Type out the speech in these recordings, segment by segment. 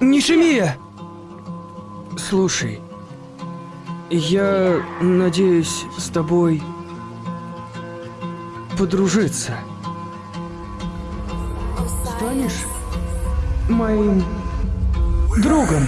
Нишимия! Слушай, я надеюсь с тобой подружиться. Станешь моим другом?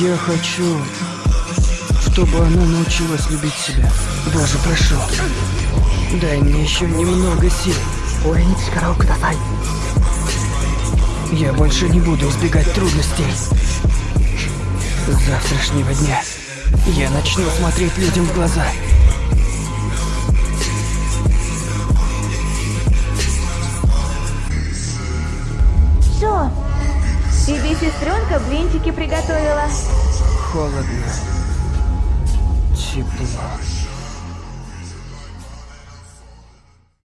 Я хочу, чтобы она научилась любить себя. Боже, прошу. Дай мне еще немного сил. Я больше не буду избегать трудностей. Завтрашнего дня я начну смотреть людям в глаза. Что? Тебе сестренка блинчики приготовила? Холодно. Тепло.